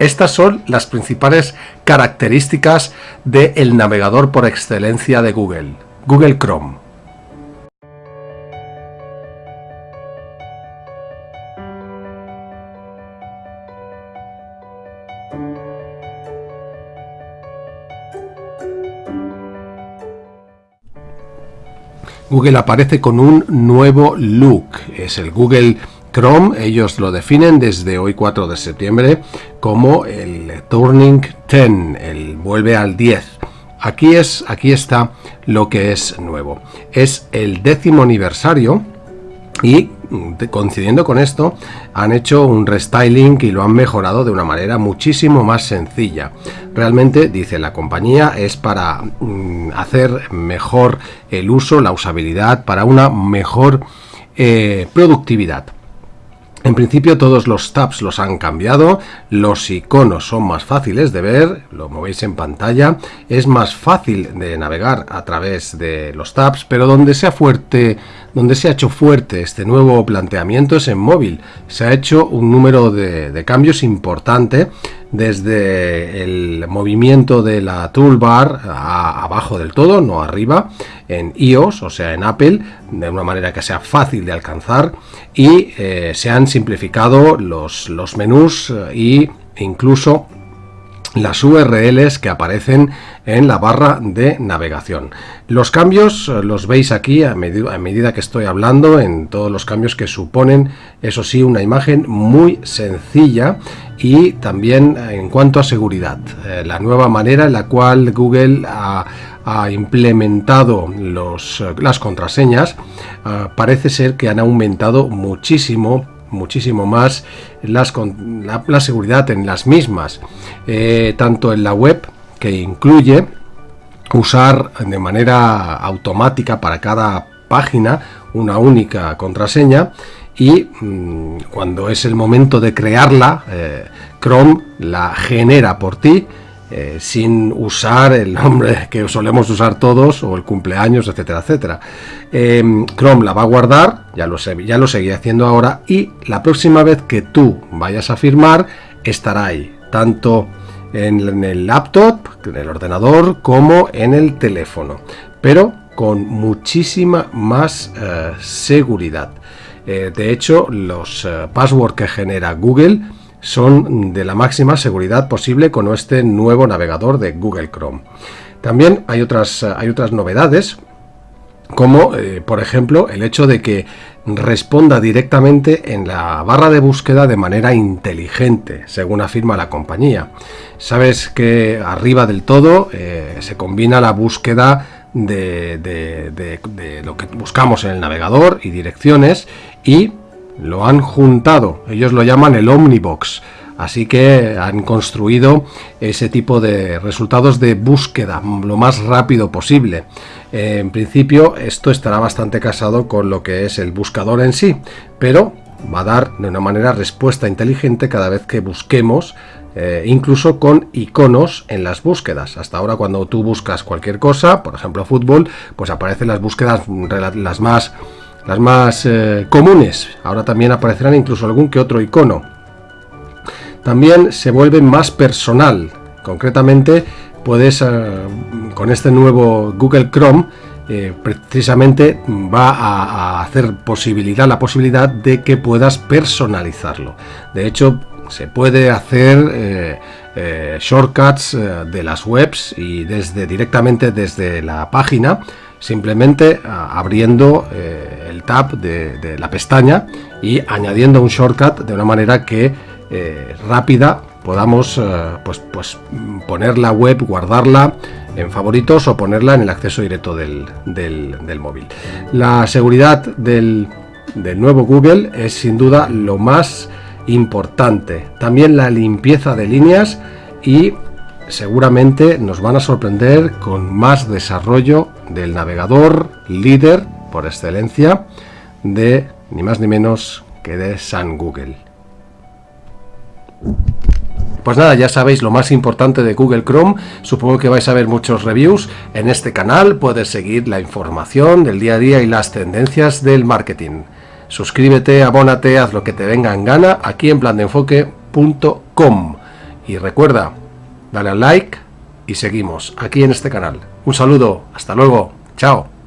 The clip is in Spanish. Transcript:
Estas son las principales características del navegador por excelencia de Google, Google Chrome. Google aparece con un nuevo look, es el Google Chrome, ellos lo definen desde hoy 4 de septiembre como el Turning 10, el vuelve al 10. Aquí, es, aquí está lo que es nuevo. Es el décimo aniversario y coincidiendo con esto han hecho un restyling y lo han mejorado de una manera muchísimo más sencilla realmente dice la compañía es para mm, hacer mejor el uso la usabilidad para una mejor eh, productividad en principio todos los tabs los han cambiado, los iconos son más fáciles de ver, lo movéis en pantalla, es más fácil de navegar a través de los tabs, pero donde se ha fuerte, donde se ha hecho fuerte este nuevo planteamiento es en móvil. Se ha hecho un número de, cambios importante desde el movimiento de la toolbar abajo del todo, no arriba, en iOS, o sea en Apple, de una manera que sea fácil de alcanzar y eh, se han simplificado los, los menús e incluso las URLs que aparecen en la barra de navegación. Los cambios eh, los veis aquí a, medida que estoy hablando en todos los cambios que suponen, eso sí, una imagen muy sencilla y también en cuanto a seguridad. Eh, la nueva manera en la cual Google ha, implementado los, las contraseñas parece ser que han aumentado muchísimo muchísimo más las, la, la, seguridad en las mismas, eh, tanto en la web que incluye usar de manera automática para cada página una única contraseña y mm, cuando es el momento de crearla, eh, Chrome la genera por ti eh, sin usar el nombre que solemos usar todos o el cumpleaños, etcétera, etcétera. Em, Chrome la va a guardar, ya lo, sé, ya lo seguía haciendo ahora, y la próxima vez que tú vayas a firmar, estará ahí, tanto en, el laptop, en el ordenador, como en el teléfono, pero con muchísima más eh, seguridad. Eh, de hecho, los passwords que genera Google son de la máxima seguridad posible con este nuevo navegador de Google Chrome. También hay otras, hay otras novedades, como eh, por ejemplo el hecho de que responda directamente en la barra de búsqueda de manera inteligente, según afirma la compañía. Sabes que arriba del todo eh, se combina la búsqueda de, de, lo que buscamos en el navegador y direcciones y lo han juntado, ellos lo llaman el Omnibox, así que han construido ese tipo de resultados de búsqueda lo más rápido posible. en principio esto estará bastante casado con lo que es el buscador en sí, pero va a dar de una manera respuesta inteligente cada vez que busquemos eh, incluso con iconos en las búsquedas. Hasta ahora cuando tú buscas cualquier cosa, por ejemplo fútbol, pues aparecen las búsquedas las más las más eh, comunes. Ahora también aparecerán incluso algún que otro icono. También se vuelve más personal. Concretamente, puedes, eh, con este nuevo Google Chrome, eh, precisamente va a, hacer posibilidad, la posibilidad de que puedas personalizarlo. De hecho, se puede hacer shortcuts de las webs y desde directamente desde la página simplemente abriendo tab de, la pestaña y añadiendo un shortcut de una manera que eh, rápida podamos eh, pues, pues poner la web, guardarla en favoritos o ponerla en el acceso directo del, móvil. La seguridad del, del nuevo Google es sin duda lo más importante. También la limpieza de líneas y seguramente nos van a sorprender con más desarrollo del navegador líder por excelencia de ni más ni menos que de San Google. Pues nada, ya sabéis lo más importante de Google Chrome, supongo que vais a ver muchos reviews en este canal, puedes seguir la información del día a día y las tendencias del marketing. Suscríbete, abónate, haz lo que te venga en gana aquí en plandeenfoque.com Y recuerda, dale al like y seguimos aquí en este canal. Un saludo, hasta luego, chao.